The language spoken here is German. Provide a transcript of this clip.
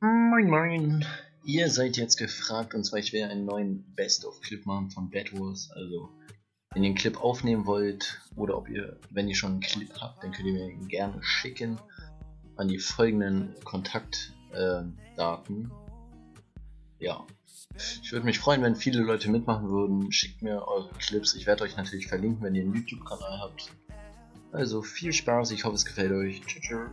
Moin Moin, ihr seid jetzt gefragt und zwar ich werde einen neuen Best-of-Clip machen von Bad Wars, also wenn ihr einen Clip aufnehmen wollt oder ob ihr, wenn ihr schon einen Clip habt, dann könnt ihr mir ihn gerne schicken an die folgenden Kontaktdaten. Ja, ich würde mich freuen, wenn viele Leute mitmachen würden, schickt mir eure Clips, ich werde euch natürlich verlinken, wenn ihr einen YouTube-Kanal habt. Also viel Spaß, ich hoffe es gefällt euch. Tschüss.